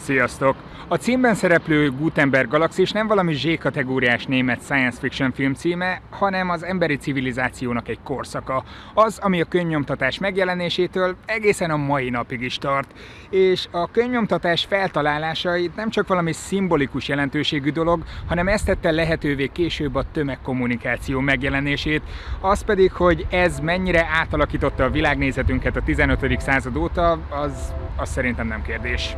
Sziasztok! A címben szereplő Gutenberg Galaxis nem valami Z-kategóriás német science fiction film címe, hanem az emberi civilizációnak egy korszaka. Az, ami a könyvnyomtatás megjelenésétől egészen a mai napig is tart. És a könyvnyomtatás feltalálása nem csak valami szimbolikus jelentőségű dolog, hanem ezt tette lehetővé később a tömegkommunikáció megjelenését. Az pedig, hogy ez mennyire átalakította a világnézetünket a 15. század óta, az, az szerintem nem kérdés.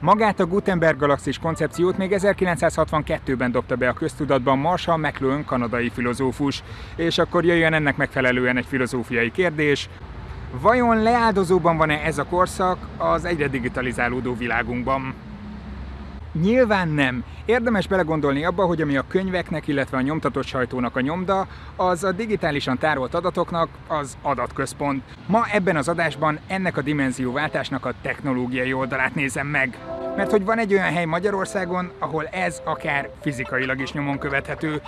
Magát a Gutenberg galaxis koncepciót még 1962-ben dobta be a köztudatban Marshall McLuhan kanadai filozófus, és akkor jöjjön ennek megfelelően egy filozófiai kérdés, Vajon leáldozóban van-e ez a korszak az egyre digitalizálódó világunkban? Nyilván nem. Érdemes belegondolni abba, hogy ami a könyveknek, illetve a nyomtatott sajtónak a nyomda, az a digitálisan tárolt adatoknak az adatközpont. Ma ebben az adásban ennek a dimenzióváltásnak a technológiai oldalát nézem meg. Mert hogy van egy olyan hely Magyarországon, ahol ez akár fizikailag is nyomon követhető.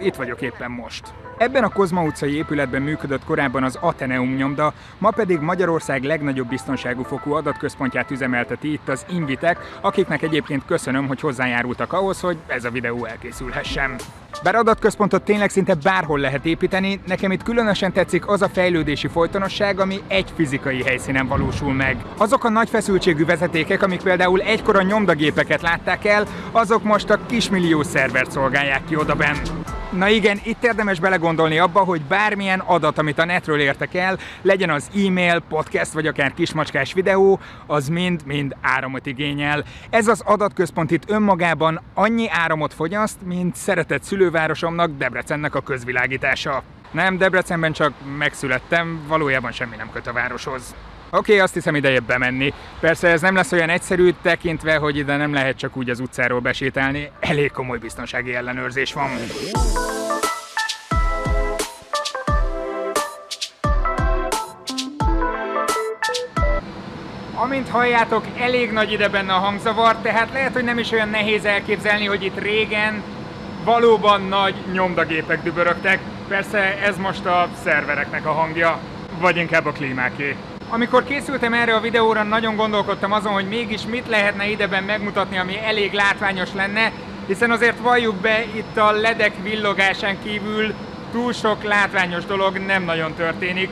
Itt vagyok éppen most. Ebben a Kozma utcai épületben működött korábban az Ateneum nyomda, ma pedig Magyarország legnagyobb biztonságú fokú adatközpontját üzemelteti itt az Invitek, akiknek egyébként köszönöm, hogy hozzájárultak ahhoz, hogy ez a videó elkészülhessen. Bár adatközpontot tényleg szinte bárhol lehet építeni, nekem itt különösen tetszik az a fejlődési folytonosság, ami egy fizikai helyszínen valósul meg. Azok a nagy feszültségű vezetékek, amik például egykor a nyomdagépeket látták el, azok most a kismillió szervert szolgálják ki odaben. Na igen, itt érdemes belegondolni abba, hogy bármilyen adat, amit a netről értek el, legyen az e-mail, podcast vagy akár kismacskás videó, az mind-mind áramot igényel. Ez az adatközpont itt önmagában annyi áramot fogyaszt, mint szeretett szülővárosomnak, Debrecennek a közvilágítása. Nem, Debrecenben csak megszülettem, valójában semmi nem köt a városhoz. Oké, okay, azt hiszem ideje bemenni. Persze ez nem lesz olyan egyszerű, tekintve, hogy ide nem lehet csak úgy az utcáról besétálni. Elég komoly biztonsági ellenőrzés van. Amint halljátok, elég nagy ide benne a hangzavar, tehát lehet, hogy nem is olyan nehéz elképzelni, hogy itt régen valóban nagy nyomdagépek dübörögtek. Persze ez most a szervereknek a hangja, vagy inkább a klímáké. Amikor készültem erre a videóra, nagyon gondolkodtam azon, hogy mégis mit lehetne ideben megmutatni, ami elég látványos lenne, hiszen azért valljuk be, itt a ledek villogásán kívül túl sok látványos dolog nem nagyon történik.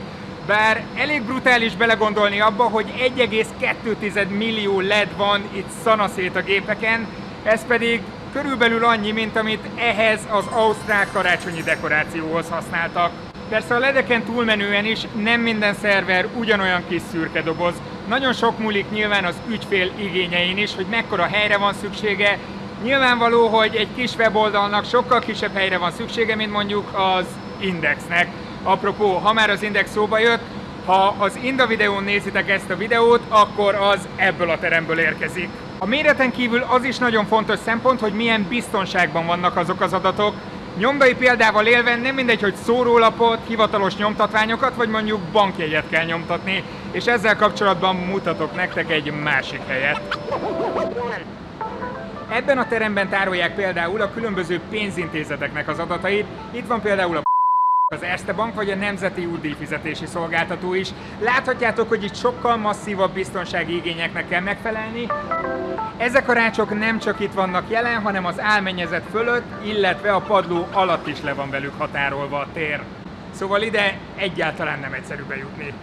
Bár elég brutális belegondolni abba, hogy 1,2 millió LED van itt szanaszét a gépeken, ez pedig körülbelül annyi, mint amit ehhez az ausztrál karácsonyi dekorációhoz használtak. Persze a ledeken túlmenően is nem minden szerver ugyanolyan kis szürke doboz. Nagyon sok múlik nyilván az ügyfél igényein is, hogy mekkora helyre van szüksége. Nyilvánvaló, hogy egy kis weboldalnak sokkal kisebb helyre van szüksége, mint mondjuk az Indexnek. Apropó, ha már az Index szóba jött, ha az Inda videón nézitek ezt a videót, akkor az ebből a teremből érkezik. A méreten kívül az is nagyon fontos szempont, hogy milyen biztonságban vannak azok az adatok, Nyomdai példával élve nem mindegy, hogy szórólapot, hivatalos nyomtatványokat, vagy mondjuk bankjegyet kell nyomtatni, és ezzel kapcsolatban mutatok nektek egy másik helyet. Ebben a teremben tárolják például a különböző pénzintézeteknek az adatait. Itt van például a az Erste Bank vagy a Nemzeti Útdíjfizetési Szolgáltató is. Láthatjátok, hogy itt sokkal masszívabb biztonsági igényeknek kell megfelelni. Ezek a rácsok nem csak itt vannak jelen, hanem az álmennyezet fölött, illetve a padló alatt is le van velük határolva a tér. Szóval ide egyáltalán nem egyszerű bejutni.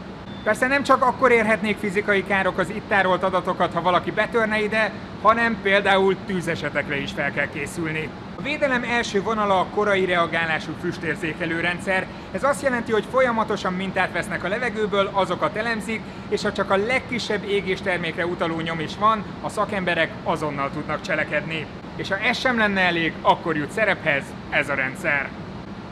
Persze nem csak akkor érhetnék fizikai károk az itt tárolt adatokat, ha valaki betörne ide, hanem például tűzesetekre is fel kell készülni. A védelem első vonala a korai reagálású füstérzékelő rendszer. Ez azt jelenti, hogy folyamatosan mintát vesznek a levegőből, azokat elemzik, és ha csak a legkisebb égéstermékre utaló nyom is van, a szakemberek azonnal tudnak cselekedni. És ha ez sem lenne elég, akkor jut szerephez ez a rendszer.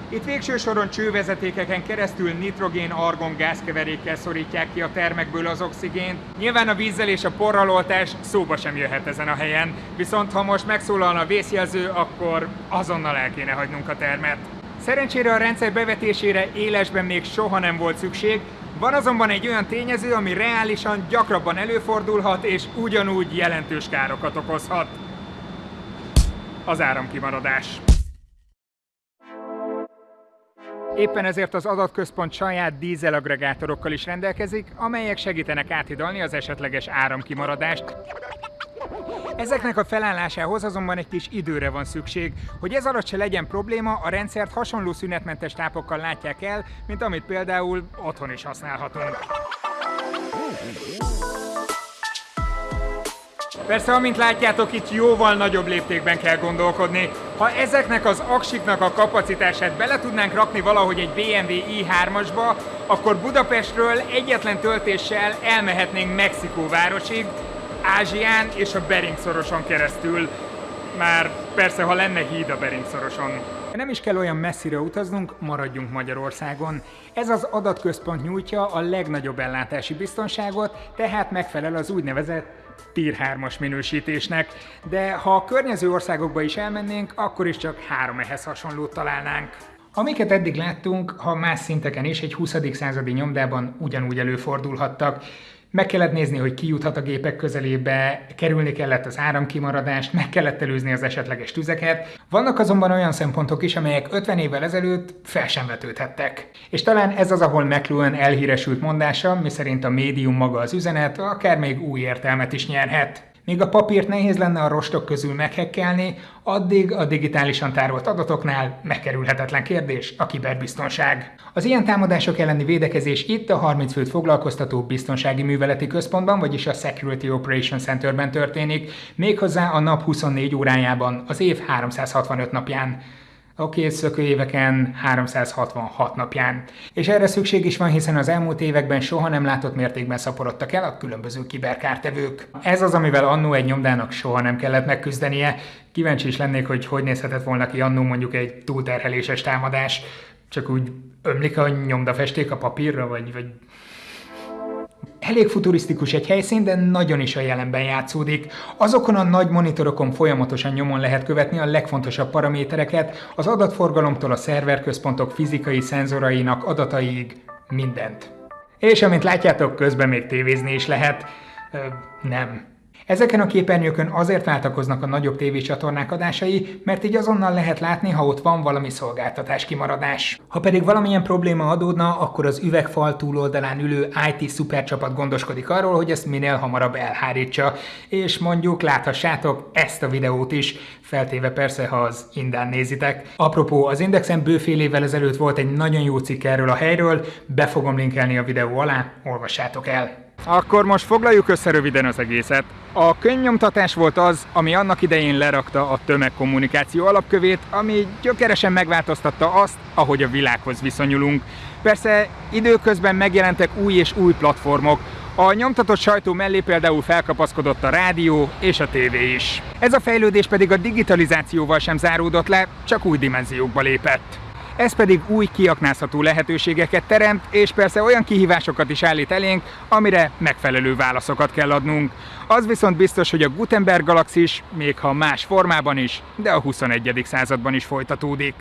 Itt végső soron csővezetékeken keresztül nitrogén-argon gázkeverékkel szorítják ki a termekből az oxigént. Nyilván a vízzel és a porraloltás szóba sem jöhet ezen a helyen, viszont ha most megszólalna a vészjelző, akkor azonnal el kéne hagynunk a termet. Szerencsére a rendszer bevetésére élesben még soha nem volt szükség, van azonban egy olyan tényező, ami reálisan gyakrabban előfordulhat és ugyanúgy jelentős károkat okozhat. Az áramkimaradás. Éppen ezért az adatközpont saját dízelagregátorokkal is rendelkezik, amelyek segítenek áthidalni az esetleges áramkimaradást. Ezeknek a felállásához azonban egy kis időre van szükség. Hogy ez alatt se legyen probléma, a rendszert hasonló szünetmentes tápokkal látják el, mint amit például otthon is használhatunk. Persze, amint látjátok, itt jóval nagyobb léptékben kell gondolkodni. Ha ezeknek az aksiknak a kapacitását bele tudnánk rakni valahogy egy BMW i3-asba, akkor Budapestről egyetlen töltéssel elmehetnénk Mexikó városig, Ázsián és a Bering szoroson keresztül. Már persze, ha lenne híd a Bering szoroson. Nem is kell olyan messzire utaznunk, maradjunk Magyarországon. Ez az adatközpont nyújtja a legnagyobb ellátási biztonságot, tehát megfelel az úgynevezett Tier 3-as minősítésnek, de ha a környező országokba is elmennénk, akkor is csak három ehhez hasonlót találnánk. Amiket eddig láttunk, ha más szinteken is egy 20. századi nyomdában ugyanúgy előfordulhattak. Meg kellett nézni, hogy ki juthat a gépek közelébe, kerülni kellett az áramkimaradást, meg kellett előzni az esetleges tüzeket. Vannak azonban olyan szempontok is, amelyek 50 évvel ezelőtt fel sem vetődhettek. És talán ez az, ahol McLuhan elhíresült mondása, miszerint a médium maga az üzenet, akár még új értelmet is nyerhet. Míg a papírt nehéz lenne a rostok közül meghekkelni, addig a digitálisan tárolt adatoknál megkerülhetetlen kérdés a kiberbiztonság. Az ilyen támadások elleni védekezés itt a 30 főt foglalkoztató biztonsági műveleti központban, vagyis a Security Operation Centerben történik, méghozzá a nap 24 órájában, az év 365 napján a kétszökő éveken 366 napján. És erre szükség is van, hiszen az elmúlt években soha nem látott mértékben szaporodtak el a különböző kiberkártevők. Ez az, amivel annó egy nyomdának soha nem kellett megküzdenie. Kíváncsi is lennék, hogy hogy nézhetett volna ki annó mondjuk egy túlterheléses támadás. Csak úgy ömlik a nyomdafesték a papírra, vagy, vagy Elég futurisztikus egy helyszín, de nagyon is a jelenben játszódik. Azokon a nagy monitorokon folyamatosan nyomon lehet követni a legfontosabb paramétereket, az adatforgalomtól a szerverközpontok fizikai szenzorainak adataiig, mindent. És amint látjátok, közben még tévézni is lehet. Ö, nem. Ezeken a képernyőkön azért váltakoznak a nagyobb tévécsatornák adásai, mert így azonnal lehet látni, ha ott van valami szolgáltatás kimaradás. Ha pedig valamilyen probléma adódna, akkor az üvegfal túloldalán ülő IT szupercsapat gondoskodik arról, hogy ezt minél hamarabb elhárítsa, és mondjuk láthassátok ezt a videót is, feltéve persze, ha az Indán nézitek. Apropó, az Indexen bőfél évvel ezelőtt volt egy nagyon jó cikk erről a helyről, be fogom linkelni a videó alá, olvassátok el! Akkor most foglaljuk össze röviden az egészet. A könyvnyomtatás volt az, ami annak idején lerakta a tömegkommunikáció alapkövét, ami gyökeresen megváltoztatta azt, ahogy a világhoz viszonyulunk. Persze időközben megjelentek új és új platformok, a nyomtatott sajtó mellé például felkapaszkodott a rádió és a tévé is. Ez a fejlődés pedig a digitalizációval sem záródott le, csak új dimenziókba lépett. Ez pedig új kiaknázható lehetőségeket teremt, és persze olyan kihívásokat is állít elénk, amire megfelelő válaszokat kell adnunk. Az viszont biztos, hogy a Gutenberg galaxis, még ha más formában is, de a 21. században is folytatódik.